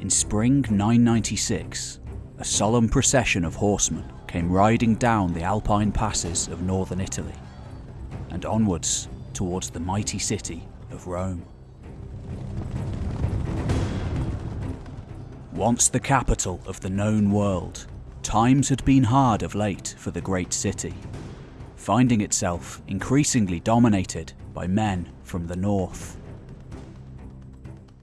In spring 996, a solemn procession of horsemen came riding down the Alpine passes of northern Italy and onwards towards the mighty city of Rome. Once the capital of the known world, times had been hard of late for the great city, finding itself increasingly dominated by men from the north.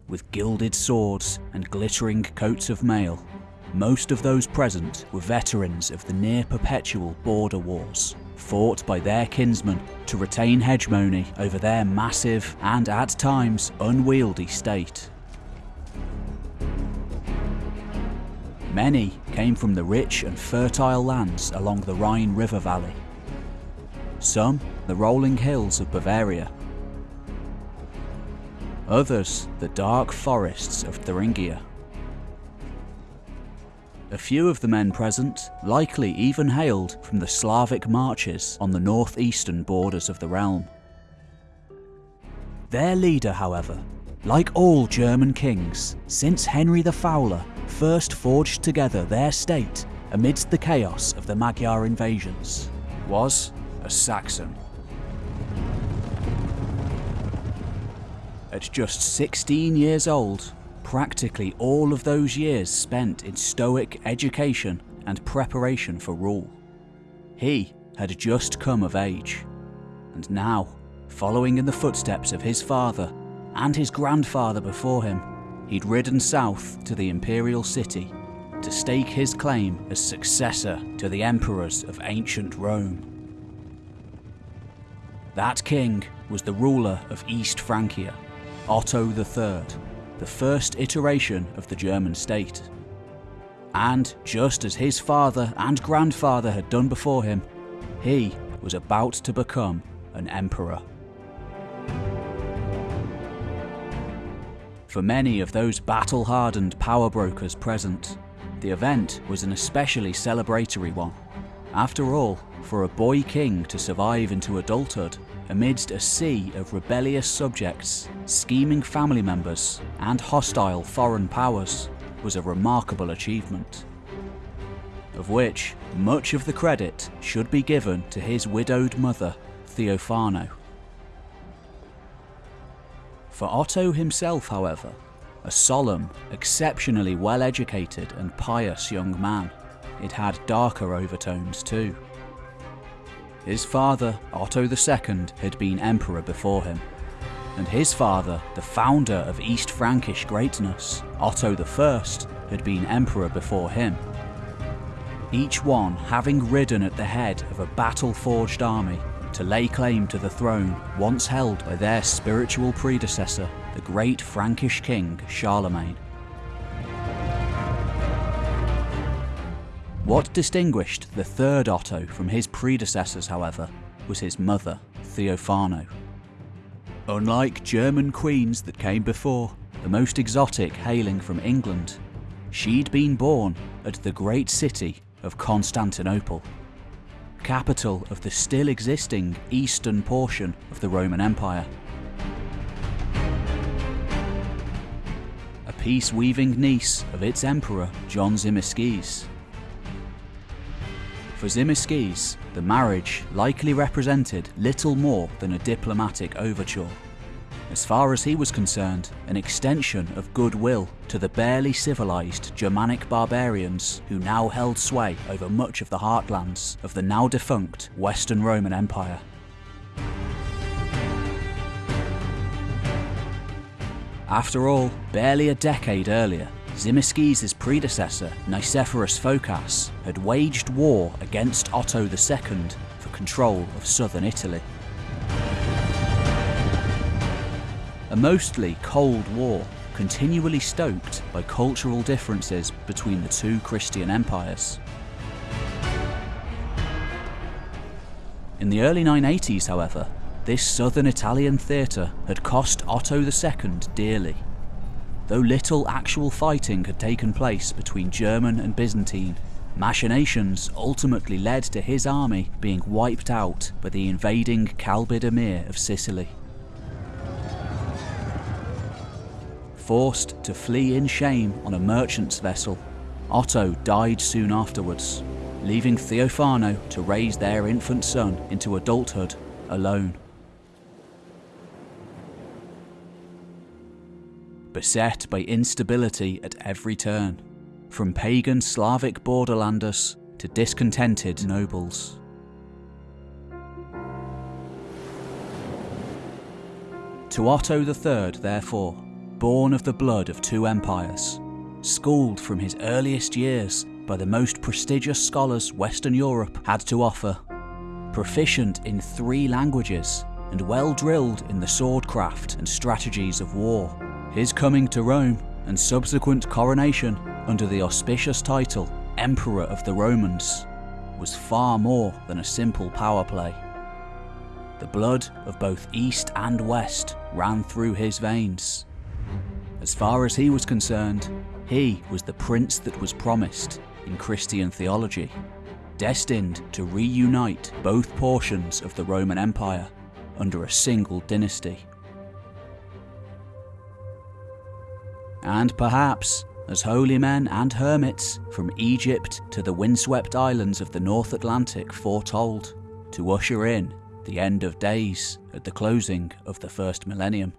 With gilded swords and glittering coats of mail, most of those present were veterans of the near perpetual border wars, fought by their kinsmen to retain hegemony over their massive and at times unwieldy state. Many came from the rich and fertile lands along the Rhine River Valley. Some the rolling hills of Bavaria. Others the dark forests of Thuringia. A few of the men present likely even hailed from the Slavic marches on the northeastern borders of the realm. Their leader, however, like all German kings, since Henry the Fowler first forged together their state amidst the chaos of the Magyar invasions, was a Saxon. At just 16 years old, practically all of those years spent in stoic education and preparation for rule. He had just come of age, and now, following in the footsteps of his father and his grandfather before him, he'd ridden south to the imperial city to stake his claim as successor to the emperors of ancient Rome. That king was the ruler of East Francia, Otto III, the first iteration of the German state. And just as his father and grandfather had done before him, he was about to become an emperor. For many of those battle-hardened power brokers present, the event was an especially celebratory one. After all, for a boy king to survive into adulthood amidst a sea of rebellious subjects, scheming family members, and hostile foreign powers was a remarkable achievement. Of which much of the credit should be given to his widowed mother, Theophano. For Otto himself, however, a solemn, exceptionally well educated and pious young man, it had darker overtones too. His father, Otto II, had been emperor before him, and his father, the founder of East Frankish greatness, Otto I, had been emperor before him. Each one having ridden at the head of a battle-forged army to lay claim to the throne once held by their spiritual predecessor, the great Frankish king Charlemagne. What distinguished the third Otto from his predecessors, however, was his mother, Theophano. Unlike German queens that came before, the most exotic hailing from England, she'd been born at the great city of Constantinople capital of the still existing eastern portion of the Roman Empire. A peace-weaving niece of its emperor, John Tzimiskes. For Tzimiskes, the marriage likely represented little more than a diplomatic overture as far as he was concerned, an extension of goodwill to the barely civilized Germanic barbarians who now held sway over much of the heartlands of the now defunct Western Roman Empire. After all, barely a decade earlier, Tzimiskes' predecessor, Nicephorus Phocas, had waged war against Otto II for control of southern Italy. a mostly cold war continually stoked by cultural differences between the two Christian empires. In the early 980s, however, this southern Italian theatre had cost Otto II dearly. Though little actual fighting had taken place between German and Byzantine, machinations ultimately led to his army being wiped out by the invading Kalbid Emir of Sicily. Forced to flee in shame on a merchant's vessel, Otto died soon afterwards, leaving Theophano to raise their infant son into adulthood alone. Beset by instability at every turn, from pagan Slavic borderlanders to discontented nobles. To Otto III, therefore, born of the blood of two empires, schooled from his earliest years by the most prestigious scholars Western Europe had to offer, proficient in three languages and well drilled in the swordcraft and strategies of war, his coming to Rome and subsequent coronation under the auspicious title Emperor of the Romans was far more than a simple power play. The blood of both East and West ran through his veins. As far as he was concerned, he was the prince that was promised in Christian theology, destined to reunite both portions of the Roman Empire under a single dynasty. And perhaps, as holy men and hermits from Egypt to the windswept islands of the North Atlantic foretold, to usher in the end of days at the closing of the first millennium.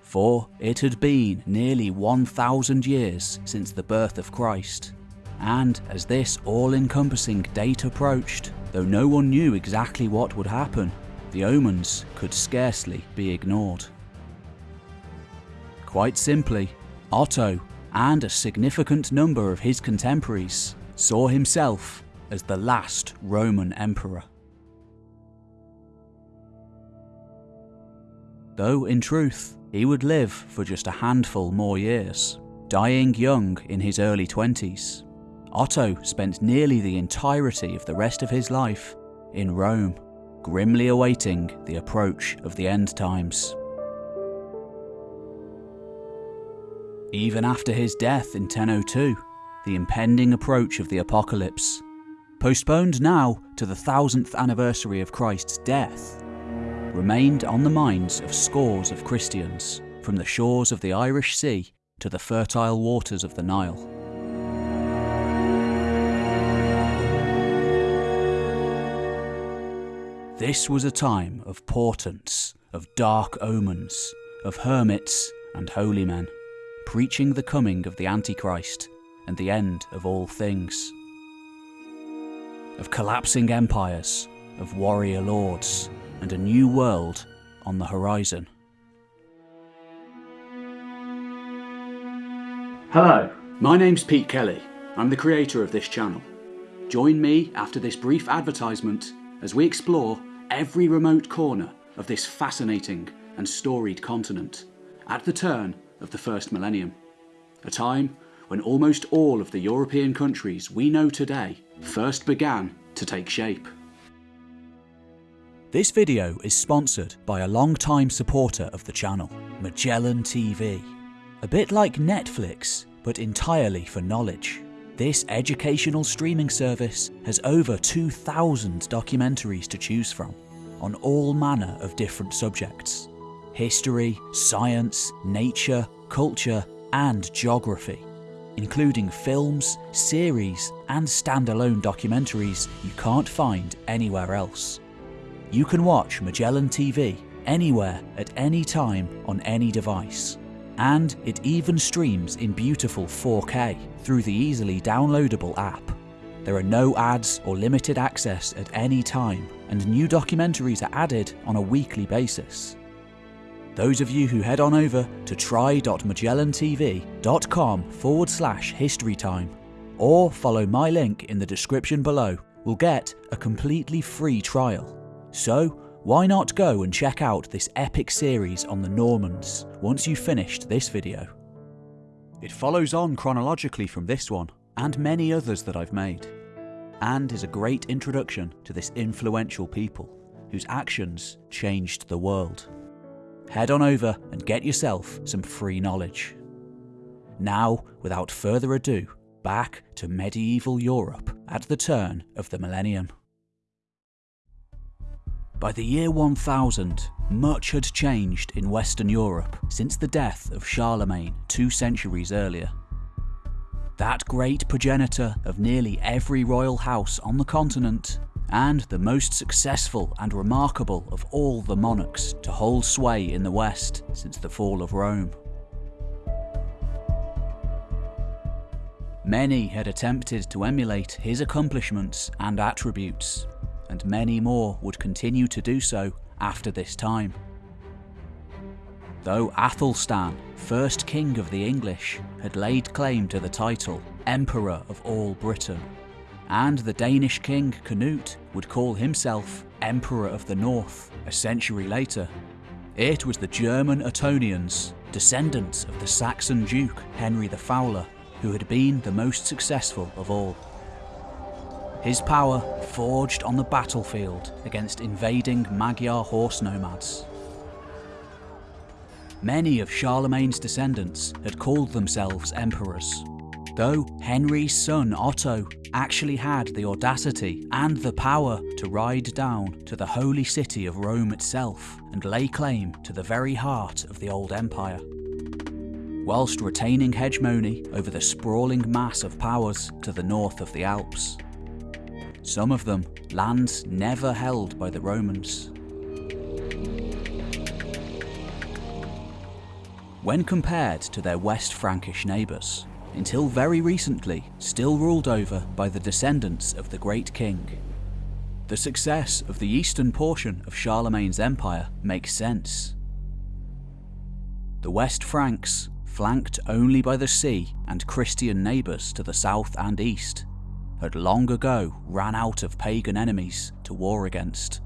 For it had been nearly 1,000 years since the birth of Christ, and as this all encompassing date approached, though no one knew exactly what would happen, the omens could scarcely be ignored. Quite simply, Otto and a significant number of his contemporaries saw himself as the last Roman emperor. Though in truth, he would live for just a handful more years, dying young in his early 20s. Otto spent nearly the entirety of the rest of his life in Rome, grimly awaiting the approach of the end times. Even after his death in 1002, the impending approach of the apocalypse, postponed now to the thousandth anniversary of Christ's death, remained on the minds of scores of Christians from the shores of the Irish Sea to the fertile waters of the Nile. This was a time of portents, of dark omens, of hermits and holy men preaching the coming of the Antichrist and the end of all things. Of collapsing empires, of warrior lords, and a new world on the horizon. Hello, my name's Pete Kelly. I'm the creator of this channel. Join me after this brief advertisement as we explore every remote corner of this fascinating and storied continent at the turn of the first millennium, a time when almost all of the European countries we know today first began to take shape. This video is sponsored by a long-time supporter of the channel, Magellan TV. A bit like Netflix, but entirely for knowledge. This educational streaming service has over 2,000 documentaries to choose from, on all manner of different subjects history, science, nature, culture, and geography, including films, series, and standalone documentaries you can't find anywhere else. You can watch Magellan TV anywhere at any time on any device. And it even streams in beautiful 4K through the easily downloadable app. There are no ads or limited access at any time, and new documentaries are added on a weekly basis. Those of you who head on over to try.magellantv.com forward slash historytime or follow my link in the description below will get a completely free trial. So, why not go and check out this epic series on the Normans once you've finished this video? It follows on chronologically from this one and many others that I've made, and is a great introduction to this influential people whose actions changed the world head on over and get yourself some free knowledge. Now, without further ado, back to medieval Europe at the turn of the millennium. By the year 1000, much had changed in Western Europe since the death of Charlemagne two centuries earlier. That great progenitor of nearly every royal house on the continent, and the most successful and remarkable of all the monarchs to hold sway in the West since the fall of Rome. Many had attempted to emulate his accomplishments and attributes, and many more would continue to do so after this time. Though Athelstan, first king of the English, had laid claim to the title Emperor of all Britain, and the Danish king Canute would call himself Emperor of the North a century later, it was the German Ottonians, descendants of the Saxon Duke Henry the Fowler, who had been the most successful of all. His power forged on the battlefield against invading Magyar horse nomads. Many of Charlemagne's descendants had called themselves emperors, though Henry's son Otto actually had the audacity and the power to ride down to the holy city of Rome itself and lay claim to the very heart of the old empire whilst retaining hegemony over the sprawling mass of powers to the north of the Alps. Some of them lands never held by the Romans. When compared to their West Frankish neighbours, until very recently still ruled over by the descendants of the Great King. The success of the eastern portion of Charlemagne's empire makes sense. The West Franks flanked only by the sea and Christian neighbours to the south and east, had long ago ran out of pagan enemies to war against.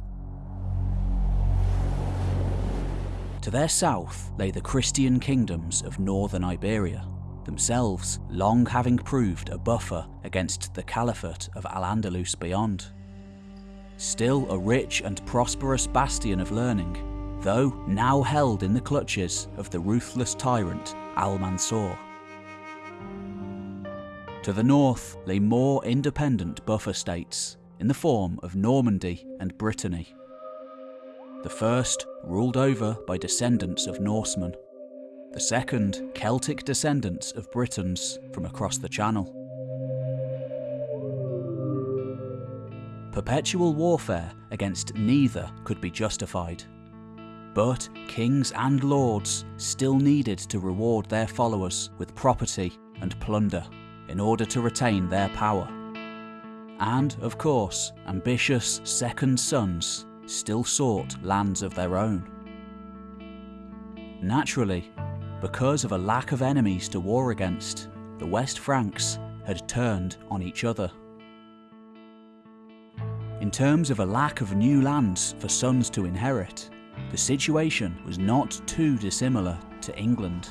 To their south lay the Christian kingdoms of northern Iberia, themselves long having proved a buffer against the Caliphate of Al-Andalus beyond. Still a rich and prosperous bastion of learning, though now held in the clutches of the ruthless tyrant Al-Mansur. To the north lay more independent buffer states in the form of Normandy and Brittany. The first ruled over by descendants of Norsemen, the second Celtic descendants of Britons from across the Channel. Perpetual warfare against neither could be justified. But kings and lords still needed to reward their followers with property and plunder in order to retain their power. And, of course, ambitious second sons still sought lands of their own. Naturally, because of a lack of enemies to war against, the West Franks had turned on each other. In terms of a lack of new lands for sons to inherit, the situation was not too dissimilar to England.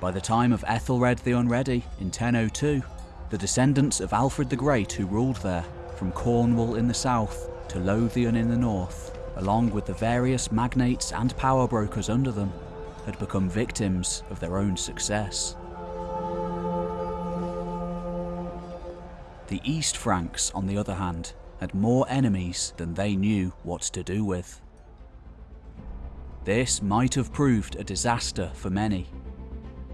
By the time of Ethelred the Unready in 1002, the descendants of Alfred the Great who ruled there, from Cornwall in the south to Lothian in the north, along with the various magnates and power brokers under them, had become victims of their own success. The East Franks, on the other hand, had more enemies than they knew what to do with. This might have proved a disaster for many,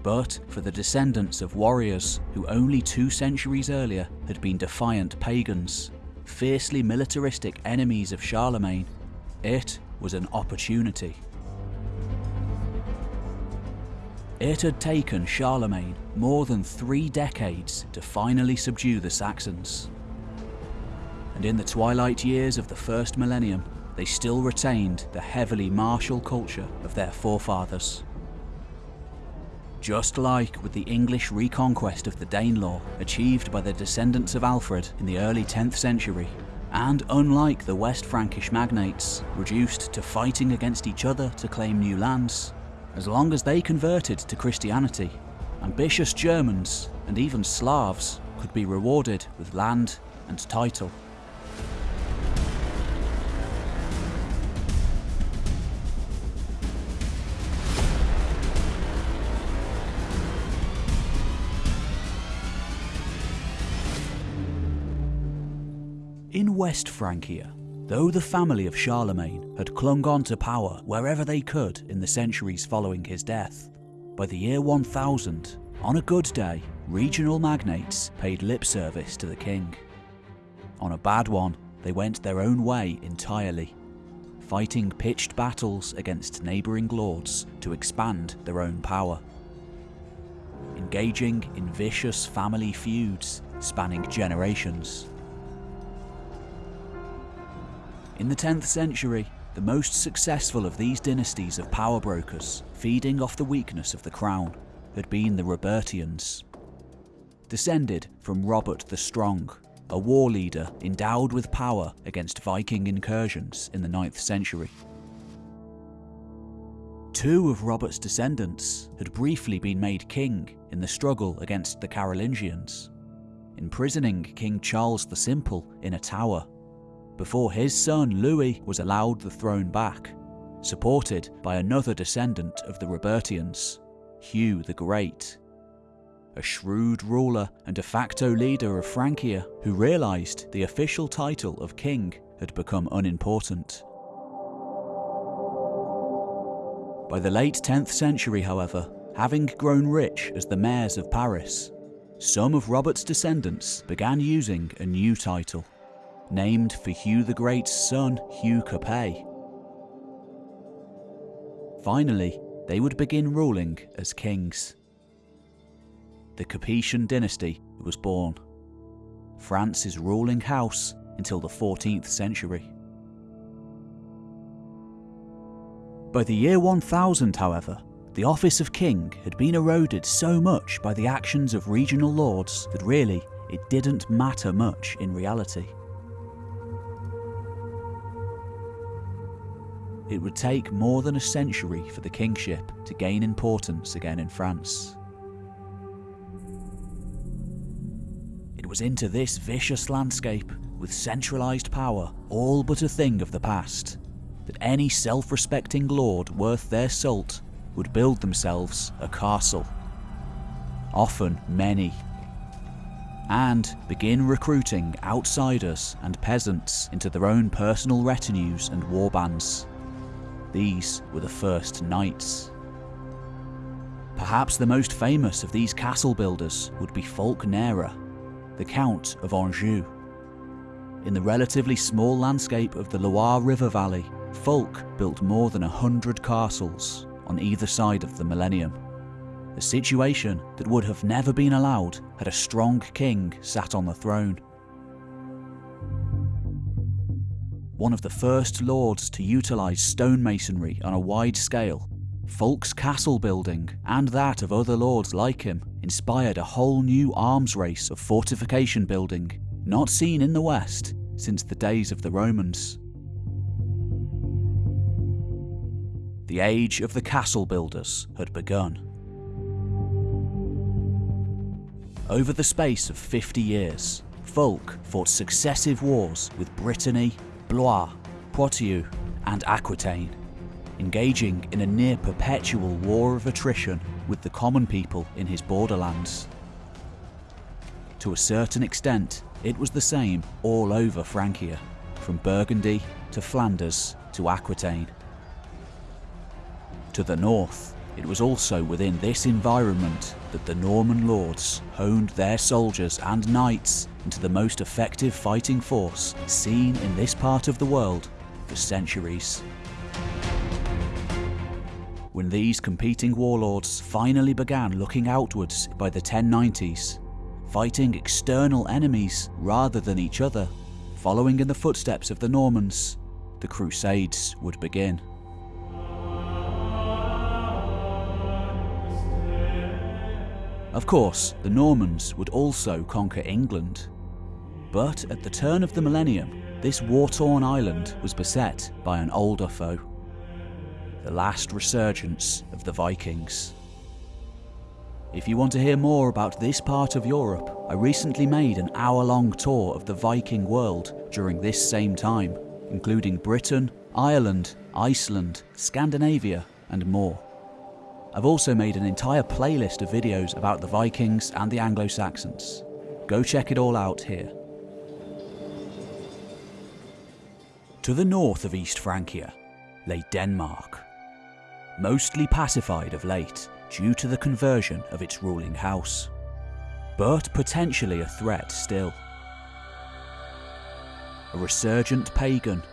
but for the descendants of warriors who only two centuries earlier had been defiant pagans, fiercely militaristic enemies of Charlemagne, it was an opportunity. It had taken Charlemagne more than three decades to finally subdue the Saxons and in the twilight years of the first millennium, they still retained the heavily martial culture of their forefathers. Just like with the English reconquest of the Danelaw achieved by the descendants of Alfred in the early 10th century, and unlike the West Frankish magnates, reduced to fighting against each other to claim new lands, as long as they converted to Christianity, ambitious Germans and even Slavs could be rewarded with land and title. In West Francia, Though the family of Charlemagne had clung on to power wherever they could in the centuries following his death, by the year 1000, on a good day, regional magnates paid lip service to the king. On a bad one, they went their own way entirely, fighting pitched battles against neighbouring lords to expand their own power. Engaging in vicious family feuds spanning generations. In the 10th century, the most successful of these dynasties of power brokers, feeding off the weakness of the crown, had been the Robertians. Descended from Robert the Strong, a war leader endowed with power against Viking incursions in the 9th century. Two of Robert's descendants had briefly been made king in the struggle against the Carolingians, imprisoning King Charles the Simple in a tower before his son Louis was allowed the throne back, supported by another descendant of the Robertians, Hugh the Great. A shrewd ruler and de facto leader of Francia who realised the official title of king had become unimportant. By the late 10th century, however, having grown rich as the mayors of Paris, some of Robert's descendants began using a new title named for Hugh the Great's son, Hugh Capet. Finally, they would begin ruling as kings. The Capetian dynasty was born, France's ruling house until the 14th century. By the year 1000, however, the office of king had been eroded so much by the actions of regional lords that really it didn't matter much in reality. It would take more than a century for the kingship to gain importance again in France. It was into this vicious landscape, with centralised power all but a thing of the past, that any self-respecting lord worth their salt would build themselves a castle. Often many. And begin recruiting outsiders and peasants into their own personal retinues and warbands. These were the first knights. Perhaps the most famous of these castle builders would be Fulk Nerra, the Count of Anjou. In the relatively small landscape of the Loire River Valley, Fulk built more than a hundred castles on either side of the millennium. A situation that would have never been allowed had a strong king sat on the throne. One of the first lords to utilise stonemasonry on a wide scale, Fulk's castle building and that of other lords like him inspired a whole new arms race of fortification building not seen in the West since the days of the Romans. The age of the castle builders had begun. Over the space of 50 years, Fulk fought successive wars with Brittany, Blois, Poitou, and Aquitaine, engaging in a near perpetual war of attrition with the common people in his borderlands. To a certain extent, it was the same all over Francia, from Burgundy to Flanders to Aquitaine. To the north, it was also within this environment that the Norman lords honed their soldiers and knights into the most effective fighting force seen in this part of the world for centuries. When these competing warlords finally began looking outwards by the 1090s, fighting external enemies rather than each other, following in the footsteps of the Normans, the Crusades would begin. Of course, the Normans would also conquer England. But at the turn of the millennium, this war-torn island was beset by an older foe. The last resurgence of the Vikings. If you want to hear more about this part of Europe, I recently made an hour-long tour of the Viking world during this same time, including Britain, Ireland, Iceland, Scandinavia and more. I've also made an entire playlist of videos about the Vikings and the Anglo-Saxons. Go check it all out here. To the north of East Francia lay Denmark, mostly pacified of late due to the conversion of its ruling house, but potentially a threat still. A resurgent pagan,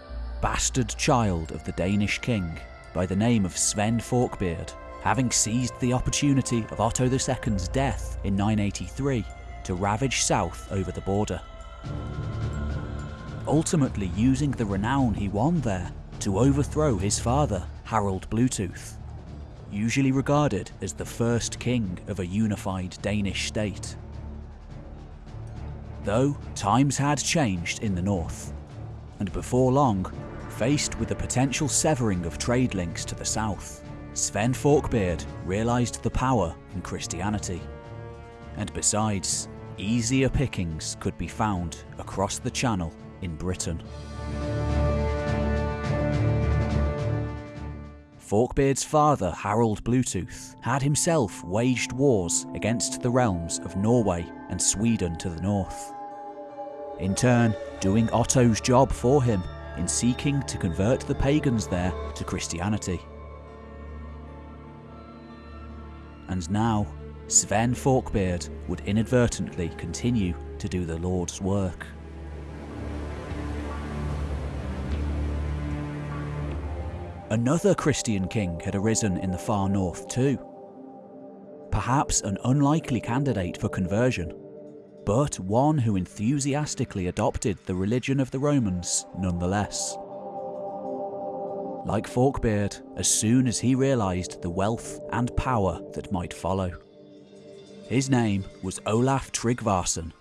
bastard child of the Danish king by the name of Sven Forkbeard, having seized the opportunity of Otto II's death in 983 to ravage south over the border. Ultimately using the renown he won there to overthrow his father, Harold Bluetooth, usually regarded as the first king of a unified Danish state. Though times had changed in the north, and before long, faced with the potential severing of trade links to the south, Sven Forkbeard realised the power in Christianity. And besides, easier pickings could be found across the channel in Britain. Forkbeard's father, Harold Bluetooth, had himself waged wars against the realms of Norway and Sweden to the north. In turn, doing Otto's job for him in seeking to convert the pagans there to Christianity. And now, Sven Forkbeard would inadvertently continue to do the Lord's work. Another Christian king had arisen in the far north too. Perhaps an unlikely candidate for conversion, but one who enthusiastically adopted the religion of the Romans nonetheless. Like Forkbeard, as soon as he realised the wealth and power that might follow. His name was Olaf Tryggvason,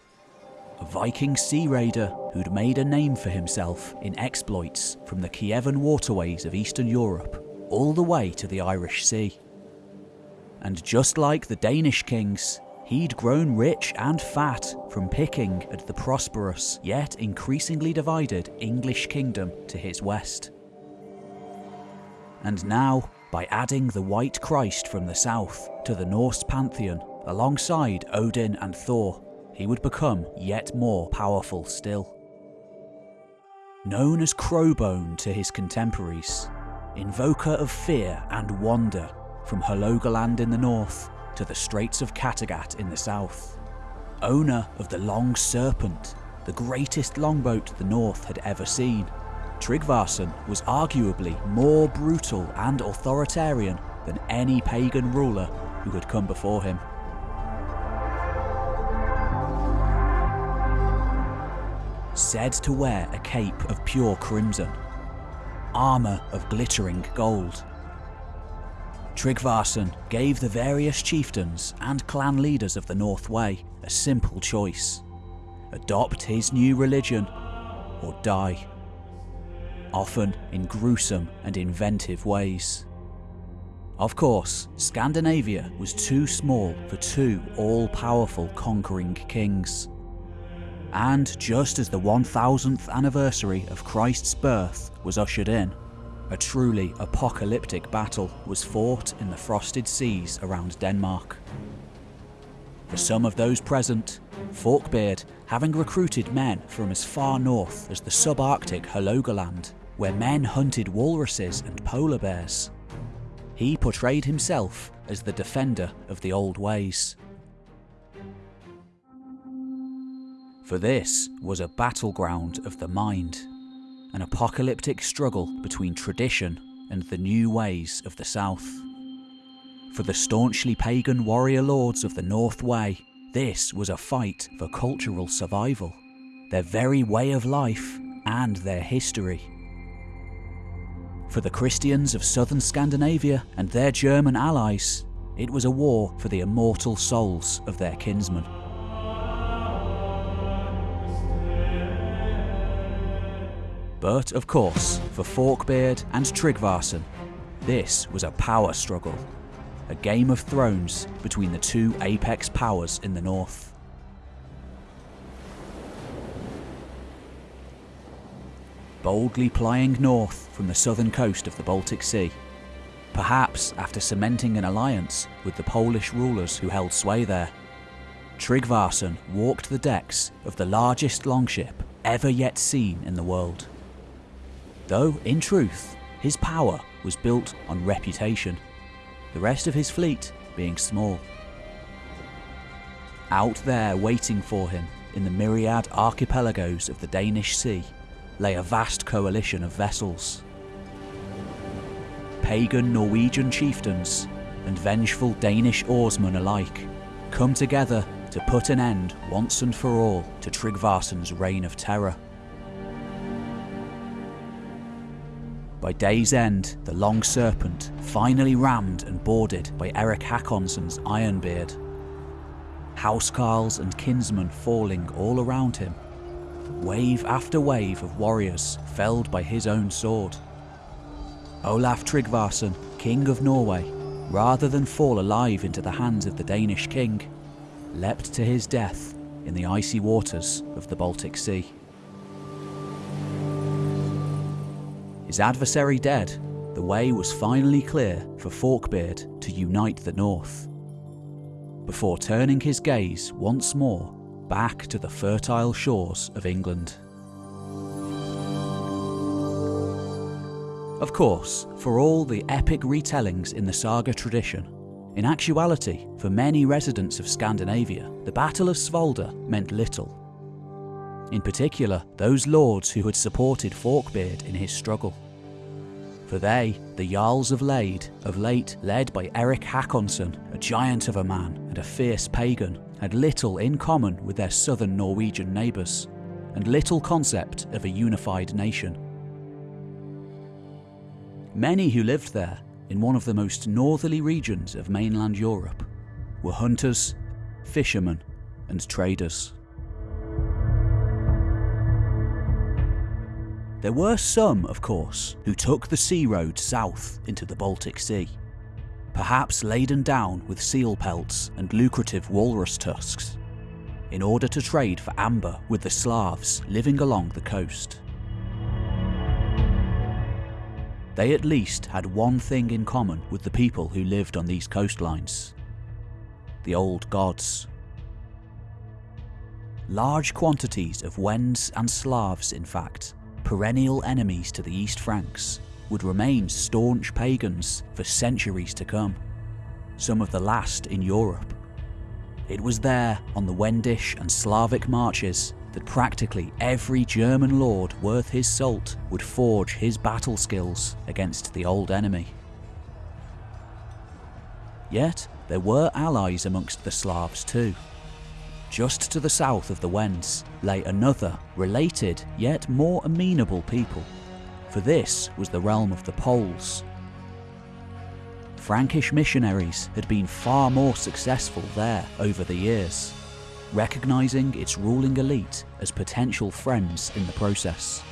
a Viking sea raider who'd made a name for himself in exploits from the Kievan waterways of Eastern Europe all the way to the Irish Sea. And just like the Danish kings, he'd grown rich and fat from picking at the prosperous yet increasingly divided English kingdom to his west. And now, by adding the White Christ from the south to the Norse pantheon alongside Odin and Thor, he would become yet more powerful still. Known as Crowbone to his contemporaries, invoker of fear and wonder from Hålogaland in the north to the Straits of Kattegat in the south, owner of the Long Serpent, the greatest longboat the North had ever seen, Tryggvason was arguably more brutal and authoritarian than any pagan ruler who had come before him. Said to wear a cape of pure crimson, armour of glittering gold. Tryggvason gave the various chieftains and clan leaders of the North Way a simple choice adopt his new religion or die, often in gruesome and inventive ways. Of course, Scandinavia was too small for two all powerful conquering kings. And just as the 1000th anniversary of Christ's birth was ushered in, a truly apocalyptic battle was fought in the frosted seas around Denmark. For some of those present, Forkbeard, having recruited men from as far north as the subarctic Hålogaland, where men hunted walruses and polar bears, he portrayed himself as the defender of the old ways. For this was a battleground of the mind, an apocalyptic struggle between tradition and the new ways of the South. For the staunchly pagan warrior lords of the North Way, this was a fight for cultural survival, their very way of life and their history. For the Christians of southern Scandinavia and their German allies, it was a war for the immortal souls of their kinsmen. But of course, for Forkbeard and Tryggvason, this was a power struggle, a game of thrones between the two apex powers in the north. Boldly plying north from the southern coast of the Baltic Sea, perhaps after cementing an alliance with the Polish rulers who held sway there, Tryggvason walked the decks of the largest longship ever yet seen in the world Though, in truth, his power was built on reputation, the rest of his fleet being small. Out there waiting for him in the myriad archipelagos of the Danish Sea lay a vast coalition of vessels. Pagan Norwegian chieftains and vengeful Danish oarsmen alike come together to put an end once and for all to Tryggvason's reign of terror. By day's end, the Long Serpent finally rammed and boarded by Eric Hakonsson's Ironbeard. Housecarls and kinsmen falling all around him. Wave after wave of warriors felled by his own sword. Olaf Tryggvason, King of Norway, rather than fall alive into the hands of the Danish king, leapt to his death in the icy waters of the Baltic Sea. His adversary dead, the way was finally clear for Forkbeard to unite the North. Before turning his gaze once more back to the fertile shores of England. Of course, for all the epic retellings in the saga tradition, in actuality, for many residents of Scandinavia, the Battle of Svolder meant little. In particular, those lords who had supported Forkbeard in his struggle. For they, the Jarls of Lade, of late led by Eric Hakonsson, a giant of a man and a fierce pagan, had little in common with their southern Norwegian neighbours, and little concept of a unified nation. Many who lived there, in one of the most northerly regions of mainland Europe, were hunters, fishermen, and traders. There were some, of course, who took the sea road south into the Baltic Sea, perhaps laden down with seal pelts and lucrative walrus tusks, in order to trade for amber with the Slavs living along the coast. They at least had one thing in common with the people who lived on these coastlines the old gods. Large quantities of Wends and Slavs, in fact, perennial enemies to the East Franks, would remain staunch pagans for centuries to come, some of the last in Europe. It was there, on the Wendish and Slavic marches, that practically every German lord worth his salt would forge his battle skills against the old enemy. Yet, there were allies amongst the Slavs too. Just to the south of the Wends lay another, related yet more amenable people, for this was the realm of the Poles. Frankish missionaries had been far more successful there over the years recognising its ruling elite as potential friends in the process.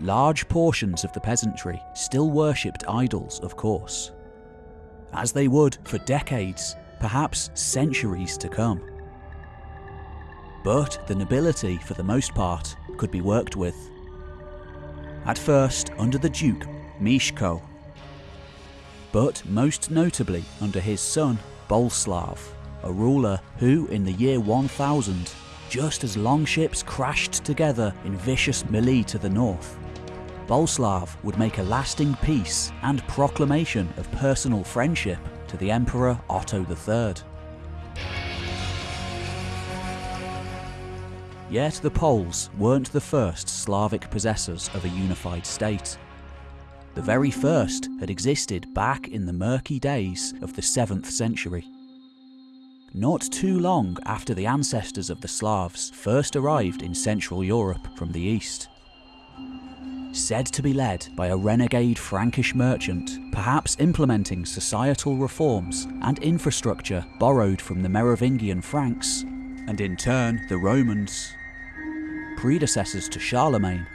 Large portions of the peasantry still worshipped idols, of course, as they would for decades, perhaps centuries to come. But the nobility, for the most part, could be worked with. At first under the Duke Mieszko, but most notably under his son Boleslav a ruler who, in the year 1000, just as longships crashed together in vicious melee to the north, Boleslav would make a lasting peace and proclamation of personal friendship to the Emperor Otto III. Yet the Poles weren't the first Slavic possessors of a unified state. The very first had existed back in the murky days of the 7th century not too long after the ancestors of the Slavs first arrived in Central Europe from the east. Said to be led by a renegade Frankish merchant, perhaps implementing societal reforms and infrastructure borrowed from the Merovingian Franks, and in turn the Romans, predecessors to Charlemagne.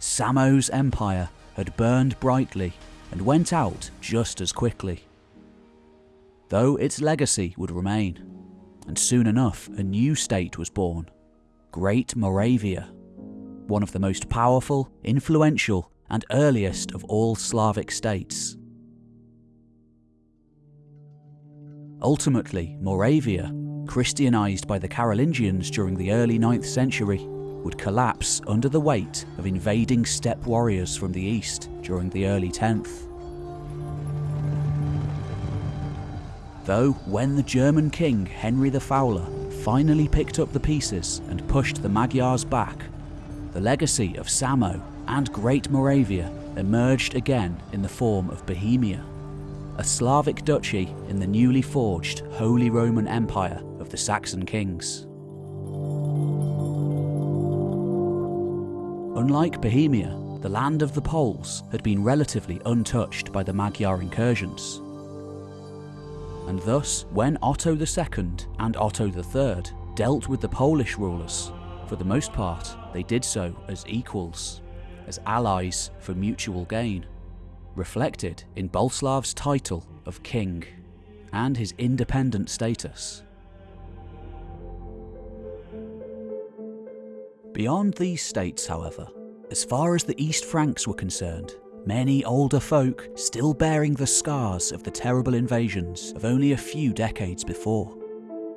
Samo's empire had burned brightly and went out just as quickly though its legacy would remain. And soon enough, a new state was born Great Moravia, one of the most powerful, influential, and earliest of all Slavic states. Ultimately, Moravia, Christianized by the Carolingians during the early 9th century, would collapse under the weight of invading steppe warriors from the east during the early 10th. Though, when the German king Henry the Fowler finally picked up the pieces and pushed the Magyars back, the legacy of Samo and Great Moravia emerged again in the form of Bohemia, a Slavic duchy in the newly forged Holy Roman Empire the Saxon kings. Unlike Bohemia, the land of the Poles had been relatively untouched by the Magyar incursions. And thus, when Otto II and Otto III dealt with the Polish rulers, for the most part, they did so as equals, as allies for mutual gain, reflected in Boleslav's title of king and his independent status. Beyond these states, however, as far as the East Franks were concerned, many older folk still bearing the scars of the terrible invasions of only a few decades before,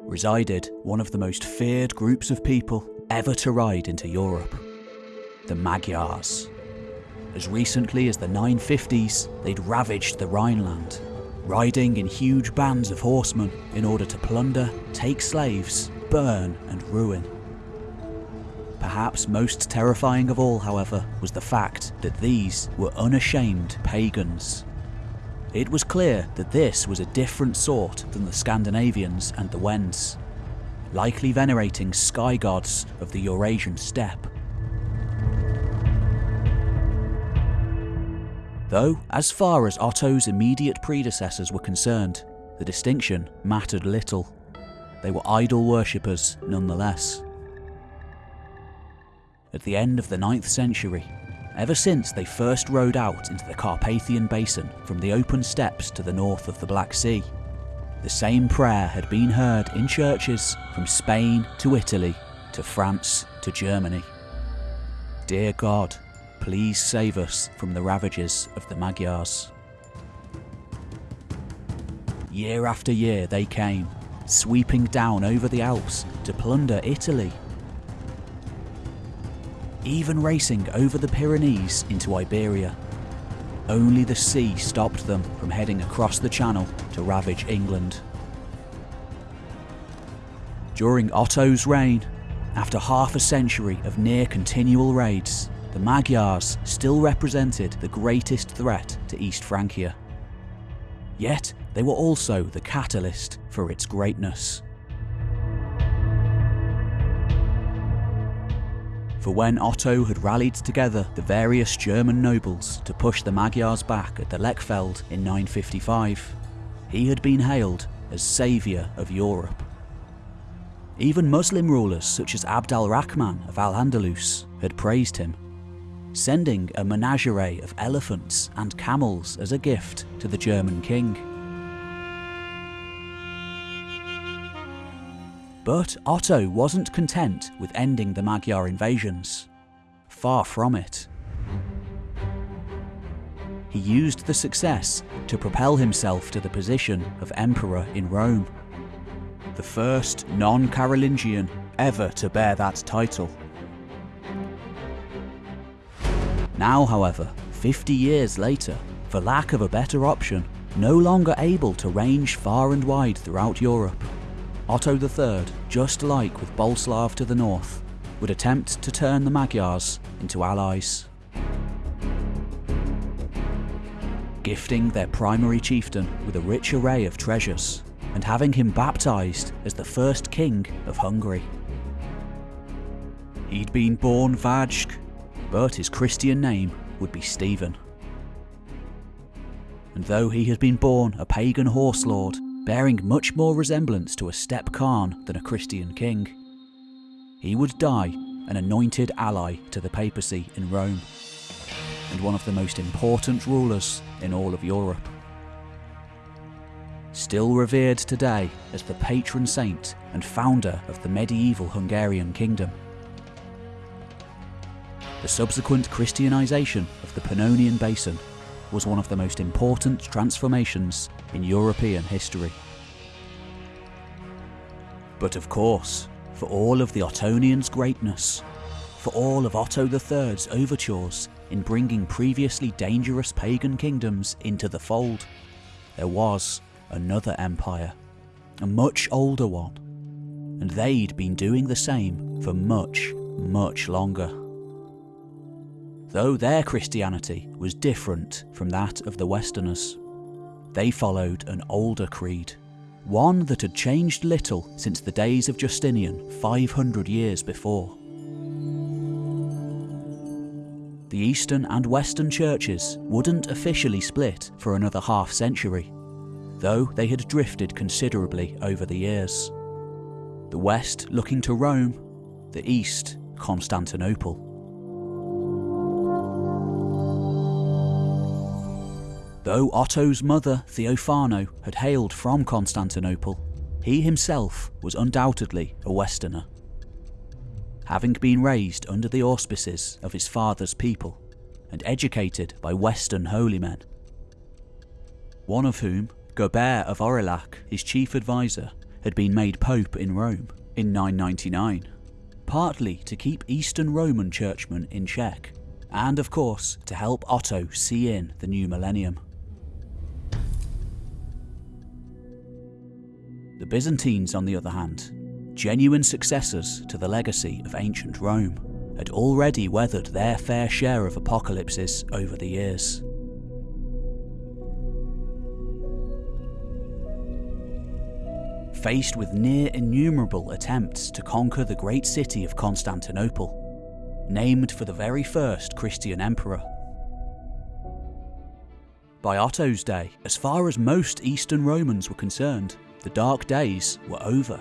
resided one of the most feared groups of people ever to ride into Europe the Magyars. As recently as the 950s, they'd ravaged the Rhineland, riding in huge bands of horsemen in order to plunder, take slaves, burn, and ruin. Perhaps most terrifying of all, however, was the fact that these were unashamed pagans. It was clear that this was a different sort than the Scandinavians and the Wends, likely venerating sky gods of the Eurasian steppe. Though, as far as Otto's immediate predecessors were concerned, the distinction mattered little. They were idol worshippers nonetheless at the end of the 9th century, ever since they first rode out into the Carpathian Basin from the open steppes to the north of the Black Sea. The same prayer had been heard in churches from Spain to Italy to France to Germany. Dear God, please save us from the ravages of the Magyars. Year after year they came, sweeping down over the Alps to plunder Italy even racing over the Pyrenees into Iberia. Only the sea stopped them from heading across the Channel to ravage England. During Otto's reign, after half a century of near continual raids, the Magyars still represented the greatest threat to East Francia. Yet, they were also the catalyst for its greatness. For when Otto had rallied together the various German nobles to push the Magyars back at the Lechfeld in 955, he had been hailed as saviour of Europe. Even Muslim rulers such as Abd al-Rahman of Al-Andalus had praised him, sending a menagerie of elephants and camels as a gift to the German king. But Otto wasn't content with ending the Magyar invasions. Far from it. He used the success to propel himself to the position of emperor in Rome. The first non-Carolingian ever to bear that title. Now, however, 50 years later, for lack of a better option, no longer able to range far and wide throughout Europe, Otto III, just like with Boleslav to the north, would attempt to turn the Magyars into allies. Gifting their primary chieftain with a rich array of treasures, and having him baptised as the first king of Hungary. He'd been born Vajk, but his Christian name would be Stephen. And though he had been born a pagan horse lord, bearing much more resemblance to a steppe Khan than a Christian king. He would die an anointed ally to the papacy in Rome, and one of the most important rulers in all of Europe. Still revered today as the patron saint and founder of the medieval Hungarian kingdom. The subsequent Christianization of the Pannonian Basin was one of the most important transformations in European history. But of course, for all of the Ottonians' greatness, for all of Otto III's overtures in bringing previously dangerous pagan kingdoms into the fold. There was another empire, a much older one, and they'd been doing the same for much, much longer. Though their Christianity was different from that of the Westerners. They followed an older creed, one that had changed little since the days of Justinian 500 years before. The Eastern and Western churches wouldn't officially split for another half century, though they had drifted considerably over the years. The West looking to Rome, the East Constantinople. Though Otto's mother, Theophano, had hailed from Constantinople, he himself was undoubtedly a Westerner. Having been raised under the auspices of his father's people and educated by Western holy men. One of whom, Gerbert of Aurillac, his chief advisor, had been made Pope in Rome in 999, partly to keep Eastern Roman churchmen in check, and of course to help Otto see in the new millennium. The Byzantines, on the other hand, genuine successors to the legacy of ancient Rome, had already weathered their fair share of apocalypses over the years. Faced with near innumerable attempts to conquer the great city of Constantinople, named for the very first Christian emperor. By Otto's day, as far as most Eastern Romans were concerned, the dark days were over.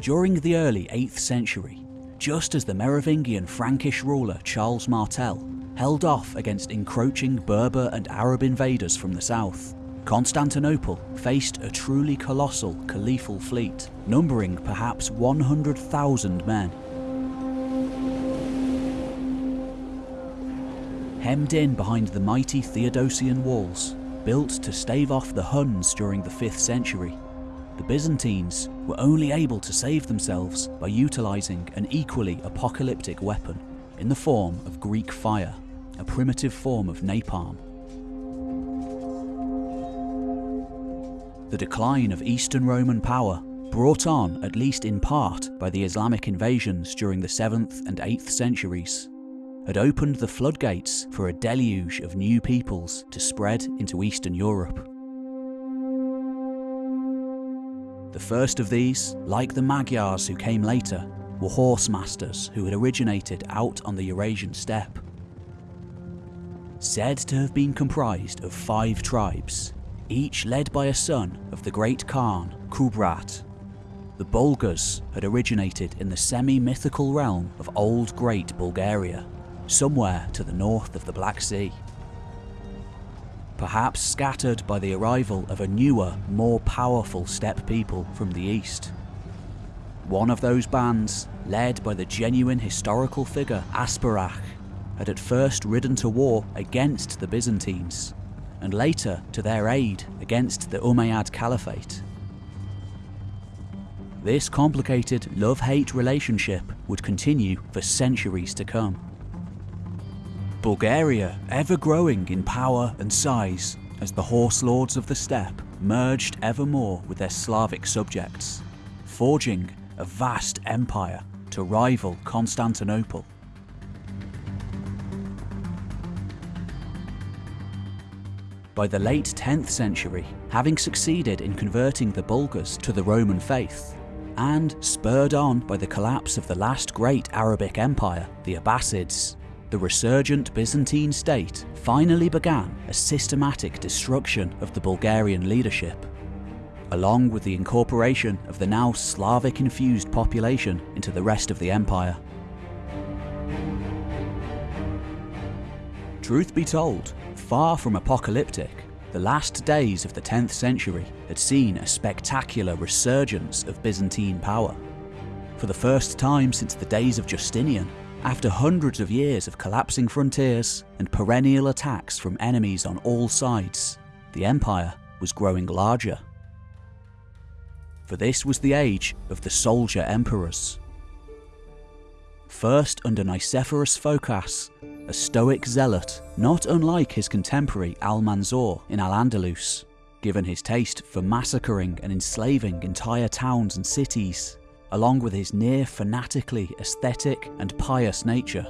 During the early 8th century, just as the Merovingian Frankish ruler Charles Martel held off against encroaching Berber and Arab invaders from the south, Constantinople faced a truly colossal caliphal fleet, numbering perhaps 100,000 men. Hemmed in behind the mighty Theodosian walls, built to stave off the Huns during the 5th century. The Byzantines were only able to save themselves by utilising an equally apocalyptic weapon in the form of Greek fire, a primitive form of napalm. The decline of Eastern Roman power, brought on at least in part by the Islamic invasions during the 7th and 8th centuries, had opened the floodgates for a deluge of new peoples to spread into Eastern Europe. The first of these, like the Magyars who came later, were horse masters who had originated out on the Eurasian steppe. Said to have been comprised of five tribes, each led by a son of the great Khan, Kubrat. The Bulgars had originated in the semi-mythical realm of Old Great Bulgaria, somewhere to the north of the Black Sea. Perhaps scattered by the arrival of a newer, more powerful steppe people from the east. One of those bands, led by the genuine historical figure Asparukh, had at first ridden to war against the Byzantines, and later to their aid against the Umayyad Caliphate. This complicated love-hate relationship would continue for centuries to come. Bulgaria ever growing in power and size as the horse lords of the steppe merged ever more with their Slavic subjects, forging a vast empire to rival Constantinople. By the late 10th century, having succeeded in converting the Bulgars to the Roman faith, and spurred on by the collapse of the last great Arabic empire, the Abbasids, the resurgent Byzantine state finally began a systematic destruction of the Bulgarian leadership, along with the incorporation of the now Slavic-infused population into the rest of the empire. Truth be told, far from apocalyptic, the last days of the 10th century had seen a spectacular resurgence of Byzantine power. For the first time since the days of Justinian, after hundreds of years of collapsing frontiers and perennial attacks from enemies on all sides, the empire was growing larger. for this was the age of the soldier emperors. First under Nicephorus Phocas, a stoic zealot, not unlike his contemporary Almanzor in Al-Andalus, given his taste for massacring and enslaving entire towns and cities, along with his near fanatically aesthetic and pious nature.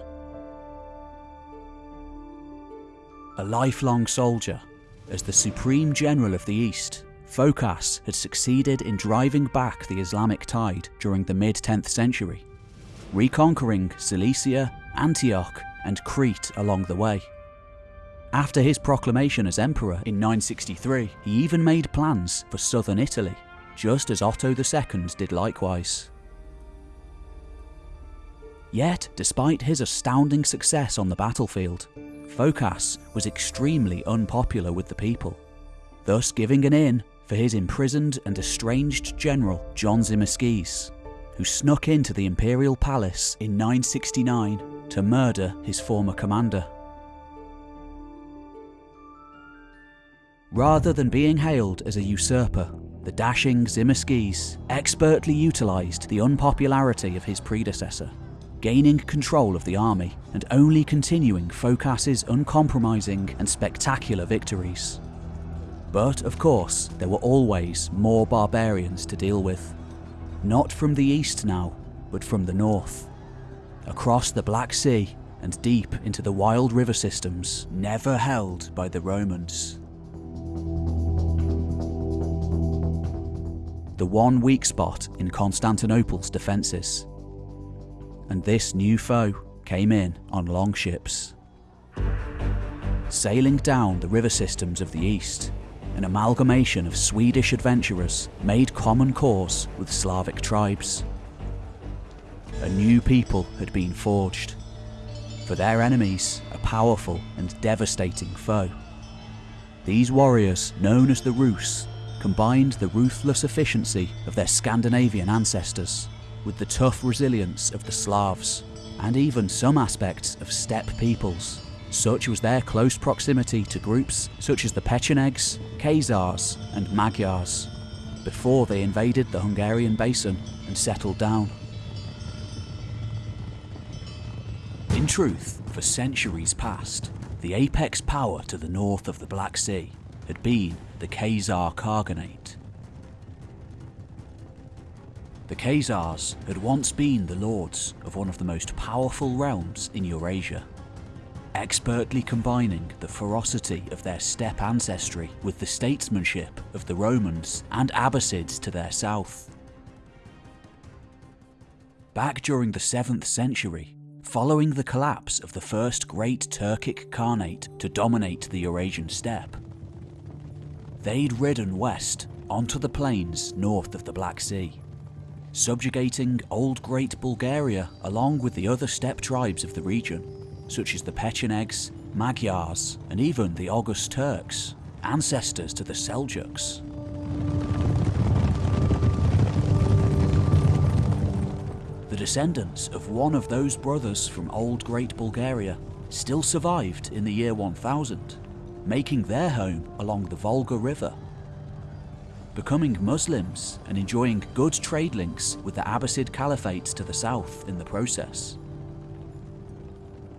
A lifelong soldier, as the supreme general of the East, Phocas had succeeded in driving back the Islamic tide during the mid 10th century, reconquering Cilicia, Antioch, and Crete along the way. After his proclamation as emperor in 963, he even made plans for southern Italy, just as Otto II did likewise. Yet, despite his astounding success on the battlefield, Phocas was extremely unpopular with the people, thus giving an in for his imprisoned and estranged general John Tzimiskes, who snuck into the imperial palace in 969 to murder his former commander. Rather than being hailed as a usurper, the dashing Tzimiskes expertly utilised the unpopularity of his predecessor gaining control of the army and only continuing Phocas's uncompromising and spectacular victories. But of course, there were always more barbarians to deal with. Not from the east now, but from the north. Across the Black Sea and deep into the wild river systems never held by the Romans. The one weak spot in Constantinople's defences and this new foe came in on longships. Sailing down the river systems of the east, an amalgamation of Swedish adventurers made common cause with Slavic tribes. A new people had been forged. For their enemies, a powerful and devastating foe. These warriors, known as the Rus, combined the ruthless efficiency of their Scandinavian ancestors with the tough resilience of the Slavs, and even some aspects of steppe peoples. Such was their close proximity to groups such as the Pechenegs, Khazars, and Magyars, before they invaded the Hungarian basin and settled down. In truth, for centuries past, the apex power to the north of the Black Sea had been the Khazar Khaganate, the Khazars had once been the lords of one of the most powerful realms in Eurasia, expertly combining the ferocity of their steppe ancestry with the statesmanship of the Romans and Abbasids to their south. Back during the 7th century, following the collapse of the first great Turkic Khanate to dominate the Eurasian steppe, they'd ridden west onto the plains north of the Black Sea subjugating Old Great Bulgaria along with the other steppe tribes of the region, such as the Pechenegs, Magyars, and even the Oghuz Turks, ancestors to the Seljuks. The descendants of one of those brothers from Old Great Bulgaria still survived in the year 1000, making their home along the Volga River becoming Muslims and enjoying good trade links with the Abbasid Caliphates to the south in the process.